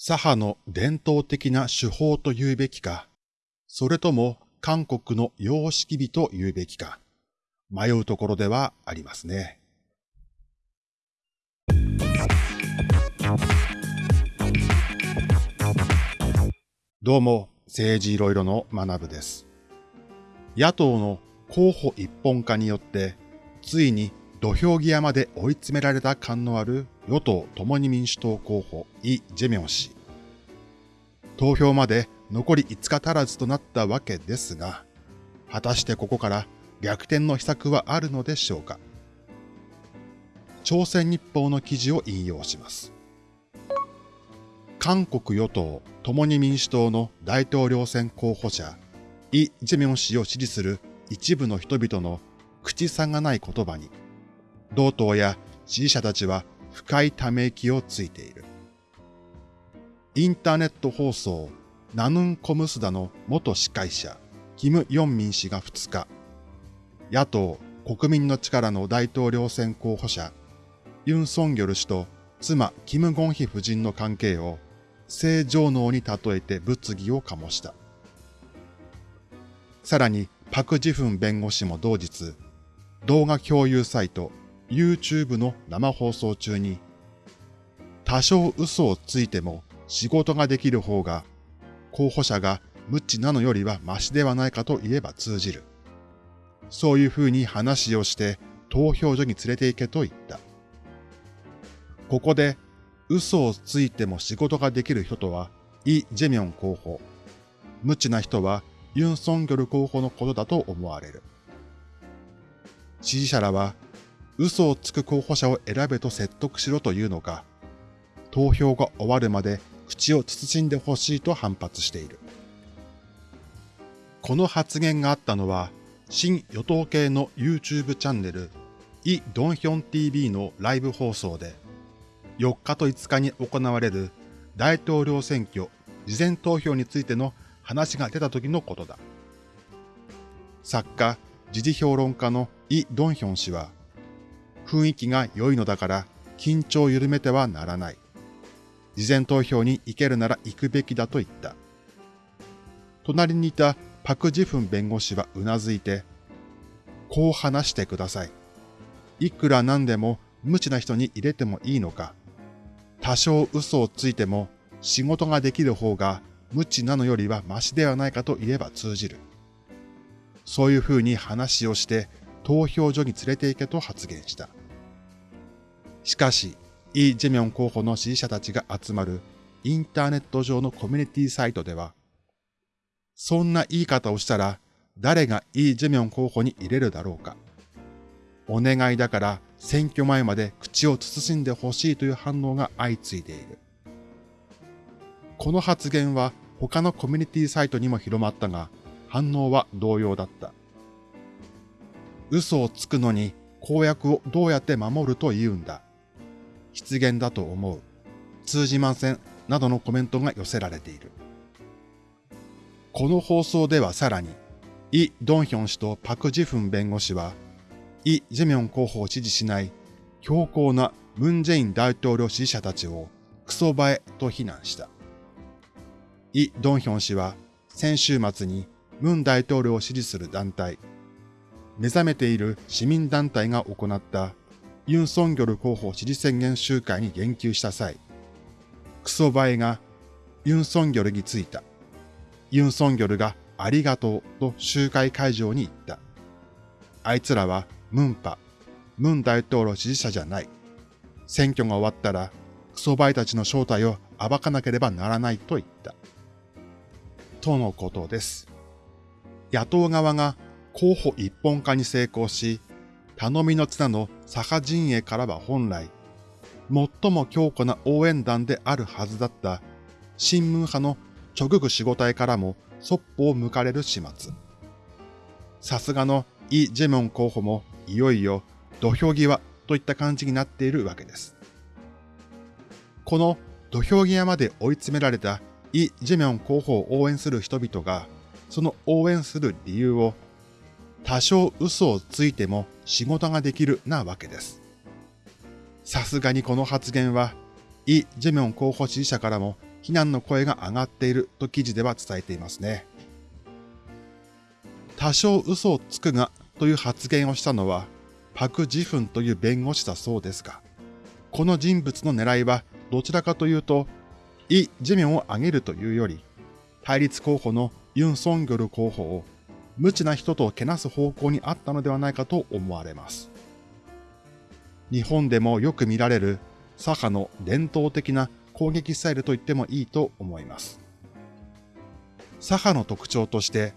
左派の伝統的な手法と言うべきか、それとも韓国の様式美と言うべきか、迷うところではありますね。どうも、政治いろいろの学部です。野党の候補一本化によって、ついに土俵際まで追い詰められた感のある与党共に民主党候補イ・ジェミョン氏。投票まで残り5日足らずとなったわけですが、果たしてここから逆転の秘策はあるのでしょうか朝鮮日報の記事を引用します。韓国与党共に民主党の大統領選候補者、イ・ジェミョン氏を支持する一部の人々の口差がない言葉に、同党や支持者たちは深いため息をついている。インターネット放送ナヌンコムスダの元司会者、キム・ヨンミン氏が2日、野党国民の力の大統領選候補者、ユン・ソンギョル氏と妻キム・ゴンヒ夫人の関係を正常能に例えて物議を醸した。さらに、パク・ジフン弁護士も同日、動画共有サイト YouTube の生放送中に、多少嘘をついても仕事ができる方が、候補者が無知なのよりはマシではないかと言えば通じる。そういうふうに話をして投票所に連れて行けと言った。ここで嘘をついても仕事ができる人とはイ・ジェミョン候補。無知な人はユン・ソンギョル候補のことだと思われる。支持者らは嘘をつく候補者を選べと説得しろというのか、投票が終わるまで口を慎んでほしいと反発している。この発言があったのは、新与党系の YouTube チャンネル、イ・ドンヒョン TV のライブ放送で、4日と5日に行われる大統領選挙事前投票についての話が出た時のことだ。作家、時事評論家のイ・ドンヒョン氏は、雰囲気が良いのだから緊張を緩めてはならない。事前投票に行けるなら行くべきだと言った。隣にいたパク・ジフン弁護士はうなずいて、こう話してください。いくらなんでも無知な人に入れてもいいのか。多少嘘をついても仕事ができる方が無知なのよりはマシではないかと言えば通じる。そういうふうに話をして投票所に連れて行けと発言した。しかし、イ・ジェミョン候補の支持者たちが集まるインターネット上のコミュニティサイトでは、そんな言い方をしたら誰がイ・ジェミョン候補に入れるだろうか。お願いだから選挙前まで口を慎んでほしいという反応が相次いでいる。この発言は他のコミュニティサイトにも広まったが、反応は同様だった。嘘をつくのに公約をどうやって守ると言うんだ。失言だと思う。通じません。などのコメントが寄せられている。この放送ではさらに、イ・ドンヒョン氏とパク・ジフン弁護士は、イ・ジェミョン候補を支持しない強硬なムン・ジェイン大統領支持者たちをクソバエと非難した。イ・ドンヒョン氏は先週末にムン大統領を支持する団体、目覚めている市民団体が行ったユン・ソンギョル候補支持宣言集会に言及した際、クソバエがユン・ソンギョルについた。ユン・ソンギョルがありがとうと集会会場に行った。あいつらはムンパ、ムン大統領支持者じゃない。選挙が終わったらクソバエたちの正体を暴かなければならないと言った。とのことです。野党側が候補一本化に成功し、頼みの綱の左派陣営からは本来、最も強固な応援団であるはずだった新聞派の直具守護隊からもそっぽを向かれる始末。さすがのイ・ジェミョン候補もいよいよ土俵際といった感じになっているわけです。この土俵際まで追い詰められたイ・ジェミョン候補を応援する人々が、その応援する理由を多少嘘をついても仕事ができるなわけです。さすがにこの発言は、イ・ジェミョン候補支持者からも非難の声が上がっていると記事では伝えていますね。多少嘘をつくがという発言をしたのはパク・ジフンという弁護士だそうですが、この人物の狙いはどちらかというと、イ・ジェミョンを上げるというより、対立候補のユン・ソンギョル候補を無知な人とけなす方向にあったのではないかと思われます。日本でもよく見られる左派の伝統的な攻撃スタイルと言ってもいいと思います。左派の特徴として、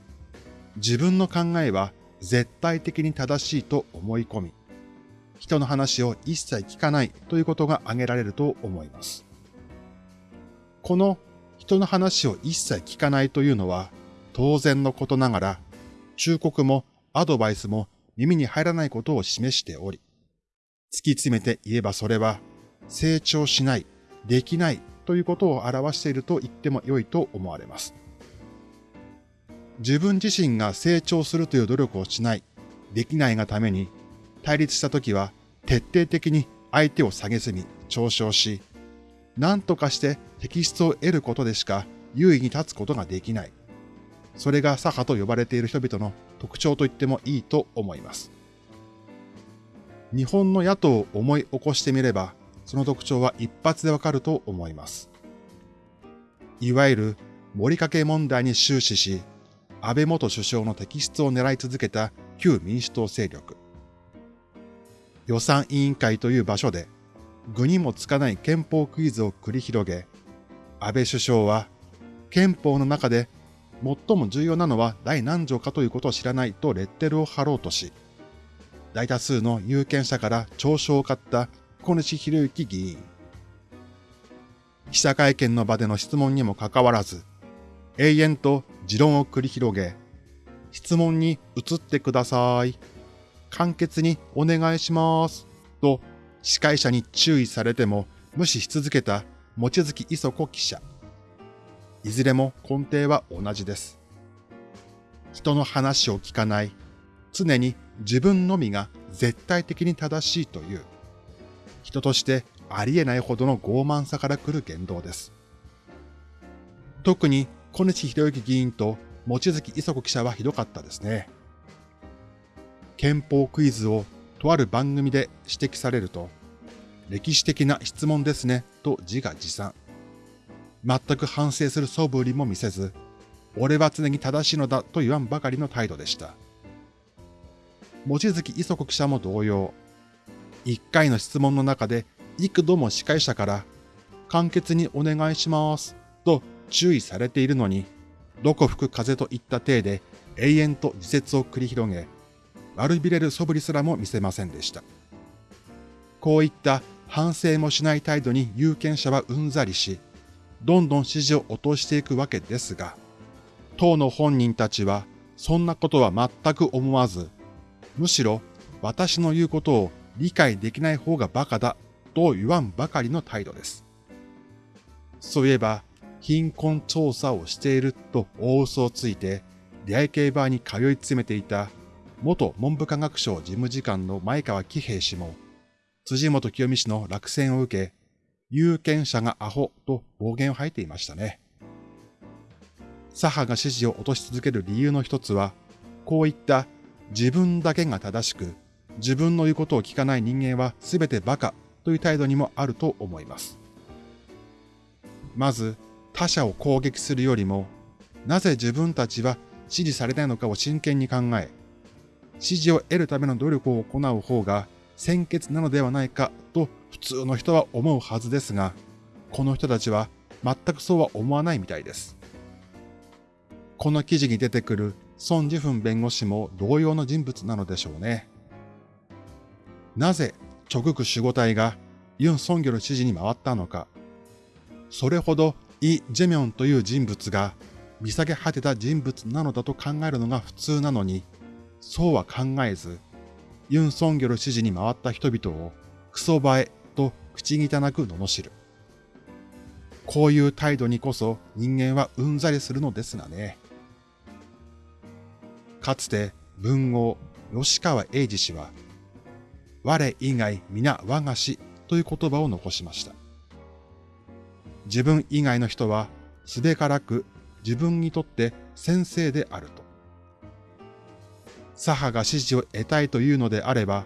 自分の考えは絶対的に正しいと思い込み、人の話を一切聞かないということが挙げられると思います。この人の話を一切聞かないというのは当然のことながら、忠告もアドバイスも耳に入らないことを示しており、突き詰めて言えばそれは成長しない、できないということを表していると言っても良いと思われます。自分自身が成長するという努力をしない、できないがために、対立した時は徹底的に相手を下げすみ、嘲笑し、何とかして適質を得ることでしか優位に立つことができない。それが左派と呼ばれている人々の特徴と言ってもいいと思います。日本の野党を思い起こしてみれば、その特徴は一発でわかると思います。いわゆる森かけ問題に終始し、安倍元首相の摘出を狙い続けた旧民主党勢力。予算委員会という場所で、具にもつかない憲法クイズを繰り広げ、安倍首相は憲法の中で最も重要なのは第何条かということを知らないとレッテルを貼ろうとし、大多数の有権者から嘲笑を買った小西博之議員。記者会見の場での質問にもかかわらず、永遠と持論を繰り広げ、質問に移ってください。簡潔にお願いします。と司会者に注意されても無視し続けた望月磯子記者。いずれも根底は同じです。人の話を聞かない、常に自分のみが絶対的に正しいという、人としてありえないほどの傲慢さから来る言動です。特に小西博之議員と望月磯子記者はひどかったですね。憲法クイズをとある番組で指摘されると、歴史的な質問ですねと自画自賛。全く反省する素振りも見せず、俺は常に正しいのだと言わんばかりの態度でした。望月磯子記者も同様、一回の質問の中で幾度も司会者から簡潔にお願いしますと注意されているのに、どこ吹く風といった体で永遠と自説を繰り広げ、悪びれる素振りすらも見せませんでした。こういった反省もしない態度に有権者はうんざりし、どんどん支持を落としていくわけですが、党の本人たちはそんなことは全く思わず、むしろ私の言うことを理解できない方が馬鹿だと言わんばかりの態度です。そういえば、貧困調査をしていると大嘘をついて、出会い系バーに通い詰めていた元文部科学省事務次官の前川喜平氏も、辻元清美氏の落選を受け、有権者がアホと暴言を吐いていましたね。左派が支持を落とし続ける理由の一つは、こういった自分だけが正しく、自分の言うことを聞かない人間は全て馬鹿という態度にもあると思います。まず、他者を攻撃するよりも、なぜ自分たちは支持されないのかを真剣に考え、支持を得るための努力を行う方が先決なのではないかと普通の人は思うはずですが、この人たちは全くそうは思わないみたいです。この記事に出てくる孫ジフン弁護士も同様の人物なのでしょうね。なぜ直区守護隊がユン・ソンギョル支持に回ったのか。それほどイ・ジェミョンという人物が見下げ果てた人物なのだと考えるのが普通なのに、そうは考えず、ユン・ソンギョル支持に回った人々をクソ映えと口汚く罵る。こういう態度にこそ人間はうんざりするのですがね。かつて文豪吉川英治氏は、我以外皆我が師という言葉を残しました。自分以外の人はすべからく自分にとって先生であると。左派が支持を得たいというのであれば、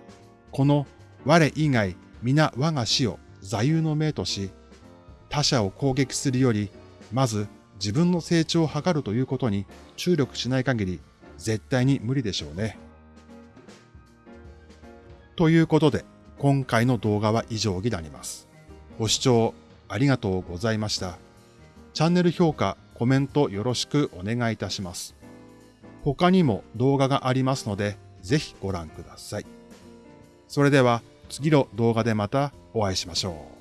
この我以外皆我が死を座右の銘とし、他者を攻撃するより、まず自分の成長を図るということに注力しない限り、絶対に無理でしょうね。ということで、今回の動画は以上になります。ご視聴ありがとうございました。チャンネル評価、コメントよろしくお願いいたします。他にも動画がありますので、ぜひご覧ください。それでは次の動画でまたお会いしましょう。